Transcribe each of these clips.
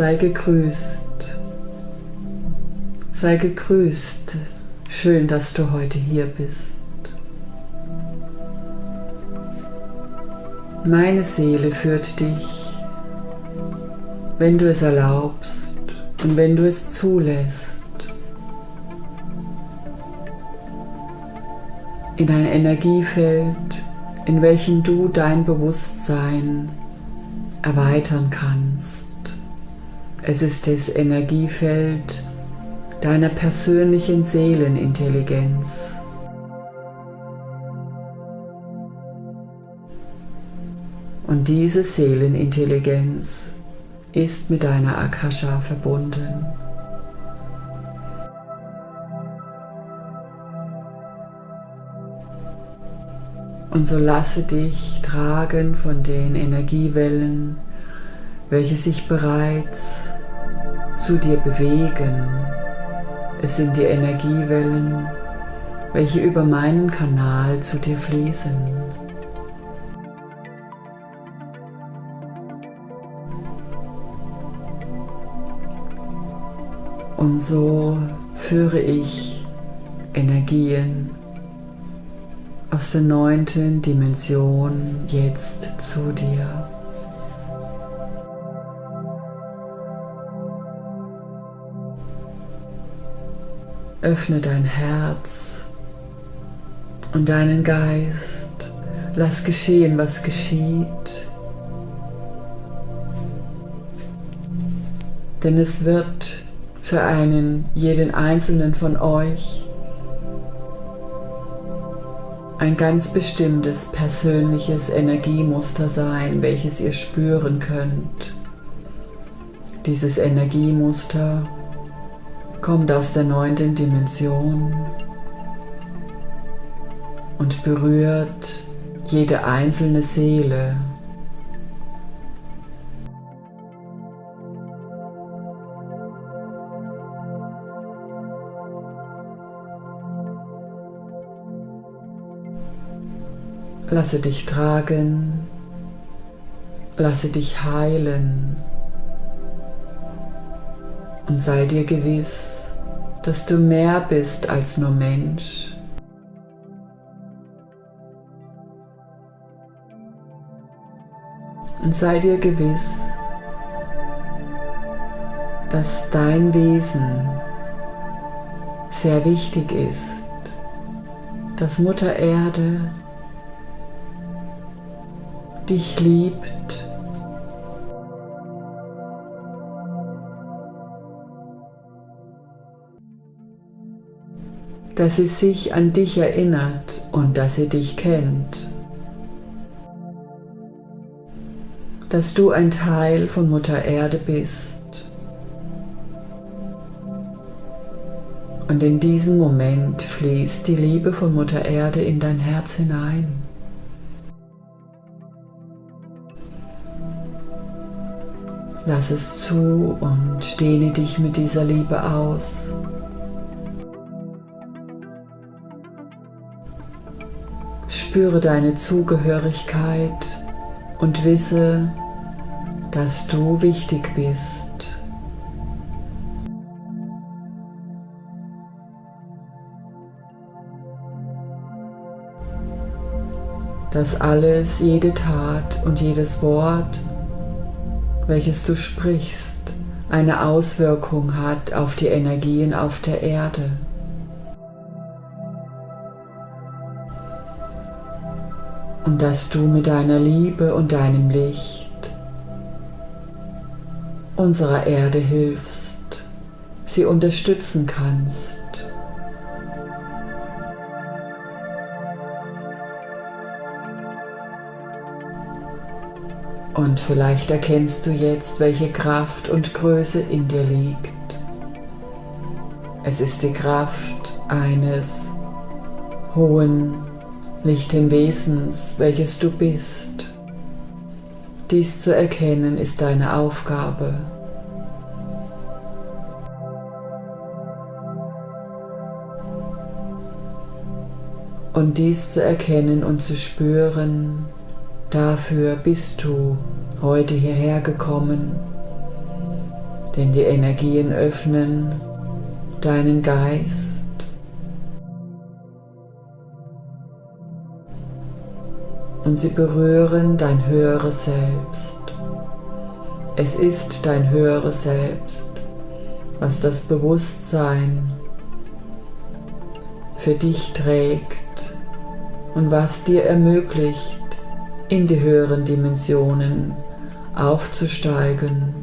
Sei gegrüßt. Sei gegrüßt. Schön, dass du heute hier bist. Meine Seele führt dich, wenn du es erlaubst und wenn du es zulässt, in ein Energiefeld, in welchem du dein Bewusstsein erweitern kannst. Es ist das Energiefeld deiner persönlichen Seelenintelligenz. Und diese Seelenintelligenz ist mit deiner Akasha verbunden. Und so lasse dich tragen von den Energiewellen, welche sich bereits zu dir bewegen. Es sind die Energiewellen, welche über meinen Kanal zu dir fließen. Und so führe ich Energien aus der neunten Dimension jetzt zu dir. Öffne dein Herz und deinen Geist. Lass geschehen, was geschieht. Denn es wird für einen, jeden einzelnen von euch ein ganz bestimmtes persönliches Energiemuster sein, welches ihr spüren könnt. Dieses Energiemuster kommt aus der neunten Dimension und berührt jede einzelne Seele. Lasse dich tragen, lasse dich heilen und sei dir gewiss, dass du mehr bist als nur Mensch. Und sei dir gewiss, dass dein Wesen sehr wichtig ist, dass Mutter Erde dich liebt. Dass sie sich an dich erinnert und dass sie dich kennt. Dass du ein Teil von Mutter Erde bist. Und in diesem Moment fließt die Liebe von Mutter Erde in dein Herz hinein. Lass es zu und dehne dich mit dieser Liebe aus. Spüre deine Zugehörigkeit und wisse, dass du wichtig bist. Dass alles, jede Tat und jedes Wort welches du sprichst, eine Auswirkung hat auf die Energien auf der Erde. Und dass du mit deiner Liebe und deinem Licht unserer Erde hilfst, sie unterstützen kannst. Und vielleicht erkennst du jetzt, welche Kraft und Größe in dir liegt. Es ist die Kraft eines hohen, lichten Wesens, welches du bist. Dies zu erkennen ist deine Aufgabe. Und dies zu erkennen und zu spüren, Dafür bist du heute hierher gekommen, denn die Energien öffnen deinen Geist. Und sie berühren dein höheres Selbst. Es ist dein höheres Selbst, was das Bewusstsein für dich trägt und was dir ermöglicht, in die höheren Dimensionen aufzusteigen.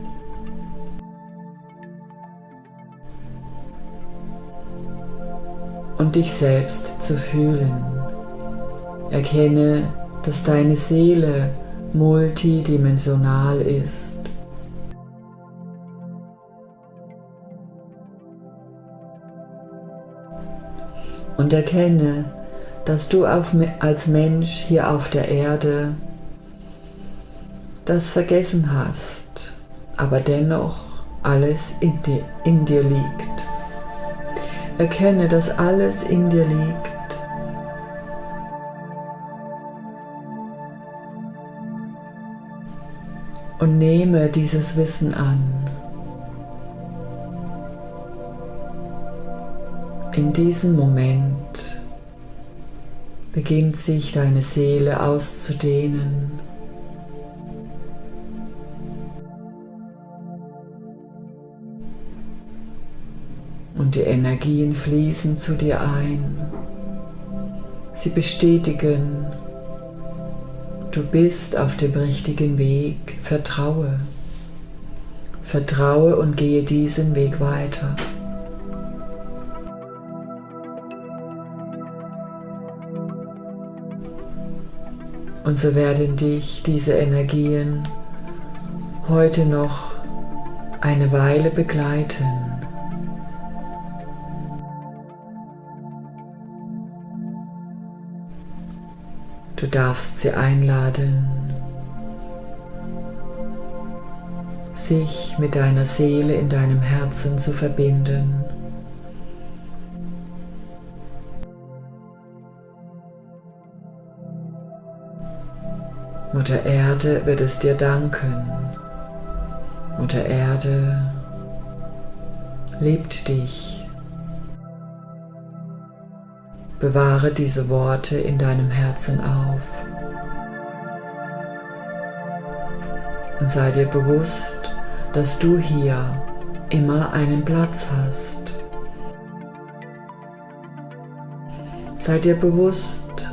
Und dich selbst zu fühlen. Erkenne, dass deine Seele multidimensional ist. und erkenne, dass du auf, als Mensch hier auf der Erde das vergessen hast, aber dennoch alles in dir, in dir liegt. Erkenne, dass alles in dir liegt. Und nehme dieses Wissen an. In diesem Moment beginnt sich deine Seele auszudehnen. Und die Energien fließen zu dir ein. Sie bestätigen, du bist auf dem richtigen Weg. Vertraue. Vertraue und gehe diesen Weg weiter. Und so werden dich diese Energien heute noch eine Weile begleiten. Du darfst sie einladen, sich mit deiner Seele in deinem Herzen zu verbinden. Mutter Erde wird es dir danken. Mutter Erde liebt dich. Bewahre diese Worte in deinem Herzen auf. Und sei dir bewusst, dass du hier immer einen Platz hast. Sei dir bewusst,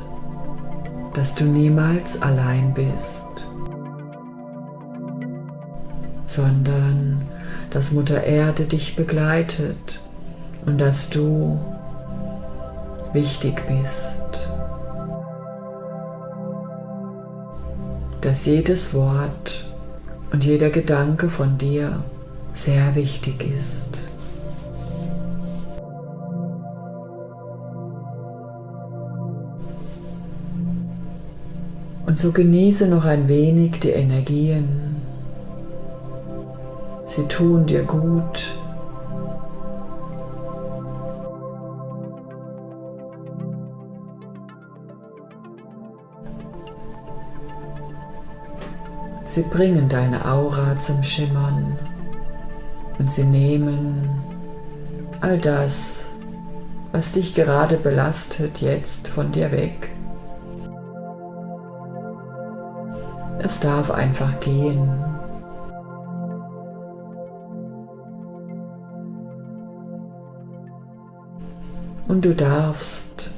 dass du niemals allein bist, sondern dass Mutter Erde dich begleitet und dass du wichtig bist. Dass jedes Wort und jeder Gedanke von dir sehr wichtig ist. Und so genieße noch ein wenig die Energien. Sie tun dir gut. Sie bringen deine Aura zum Schimmern und sie nehmen all das, was dich gerade belastet, jetzt von dir weg. Es darf einfach gehen. Und du darfst,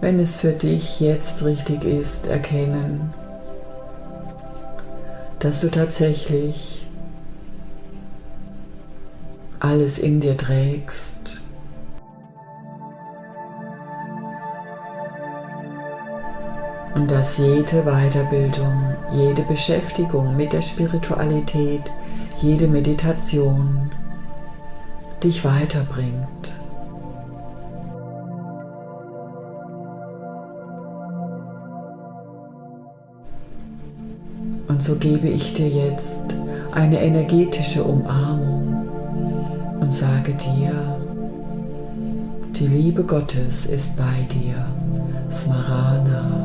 wenn es für dich jetzt richtig ist, erkennen, dass du tatsächlich alles in dir trägst. und dass jede Weiterbildung, jede Beschäftigung mit der Spiritualität, jede Meditation dich weiterbringt. Und so gebe ich dir jetzt eine energetische Umarmung und sage dir, die Liebe Gottes ist bei dir. Smarana.